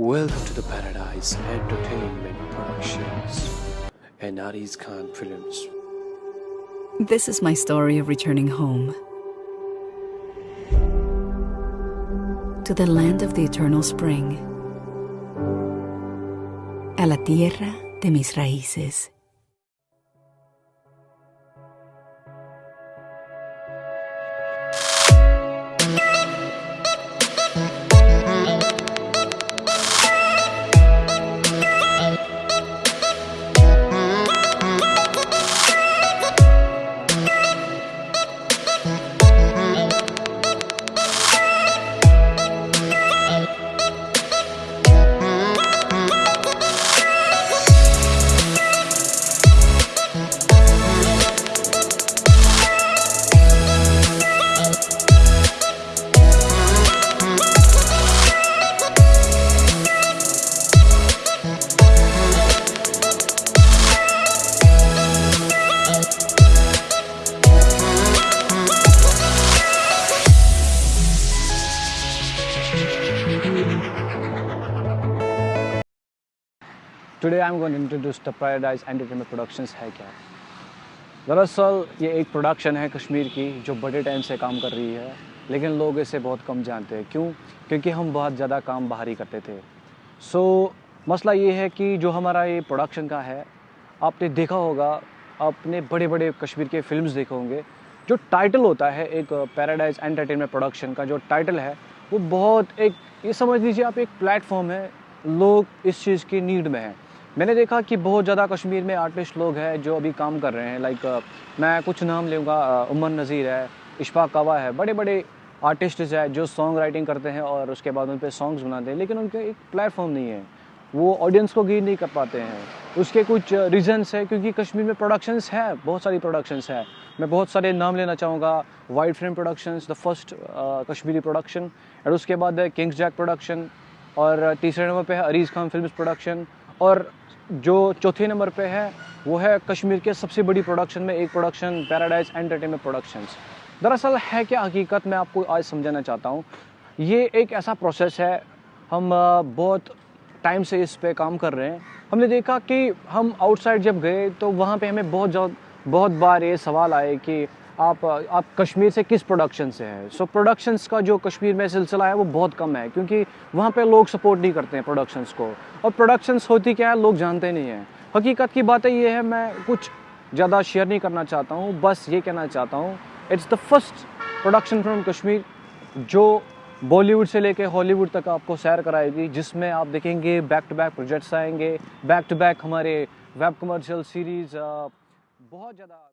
Welcome to the Paradise Entertainment Productions and Aris Khan Films. This is my story of returning home to the land of the eternal spring, a la tierra de mis raíces. Today I am going introduce the Paradise Entertainment Productions है क्या? दरअसल ये एक production है कश्मीर की जो बड़े time से काम कर रही है। लेकिन लोग इसे बहुत कम जानते हैं। क्यों? क्योंकि हम बहुत ज़्यादा काम बाहर करते थे। सो so, मसला ये है कि जो हमारा ये प्रोडक्शन का है आपने देखा होगा आपने बड़े बड़े कश्मीर के फिल्म्स देखे होंगे। जो टाइटल होता है एक पैराडाइज एंटरटेनमेंट प्रोडक्शन का जो टाइटल है वो बहुत एक ये समझ लीजिए आप एक प्लेटफॉर्म है। लोग इस चीज़ की नीड में हैं। मैंने देखा कि बहुत ज़्यादा कश्मीर में आर्टिस्ट लोग हैं जो अभी काम कर रहे हैं। लाइक मैं कुछ नाम लूँगा उमर नज़ीर है, इशफाक कावा है बड़े बड़े आर्टिस्ट है जो सॉन्ग राइटिंग करते हैं और उसके बाद उन पर सॉन्ग्स बनाते हैं, लेकिन उनके एक प्लेटफॉर्म नहीं है। वो ऑडियंस को गेन नहीं कर पाते हैं। उसके कुछ रीजंस है क्योंकि कश्मीर में प्रोडक्शंस है, बहुत सारी प्रोडक्शंस है। मैं बहुत सारे नाम लेना चाहूँगा White Frame Productions the first Kashmiri production और उसके बाद है किंग्स जैक प्रोडक्शन और तीसरे नंबर पे है अरीज़ खान फ़िल्म प्रोडक्शन और जो चौथे नंबर पे है, वो है कश्मीर के सबसे बड़ी प्रोडक्शन में, एक प्रोडक्शन पैराडाइज एंटरटेनमेंट प्रोडक्शंस दरअसल है क्या हकीकत? मैं आपको आज समझाना चाहता हूँ। ये एक ऐसा प्रोसेस है, हम बहुत टाइम से इस पे काम कर रहे हैं। हमने देखा कि हम आउटसाइड जब गए तो वहाँ पे हमें बहुत बहुत बार ये सवाल आए कि आप आप कश्मीर से किस प्रोडक्शन से हैं? सो so, प्रोडक्शंस का जो कश्मीर में सिलसिला है वो बहुत कम है क्योंकि वहाँ पे लोग सपोर्ट नहीं करते हैं प्रोडक्शंस को। और प्रोडक्शंस होती क्या है लोग जानते नहीं हैं। हकीकत की बात ये है मैं कुछ ज़्यादा शेयर नहीं करना चाहता हूँ बस ये कहना चाहता हूँ it's the first production from Kashmir जो बॉलीवुड से लेके हॉलीवुड तक आपको सैर कराएगी जिसमें आप देखेंगे बैक टू बैक प्रोजेक्ट्स आएँगे बैक टू बैक हमारे वेब कमर्शियल सीरीज़ बहुत ज़्यादा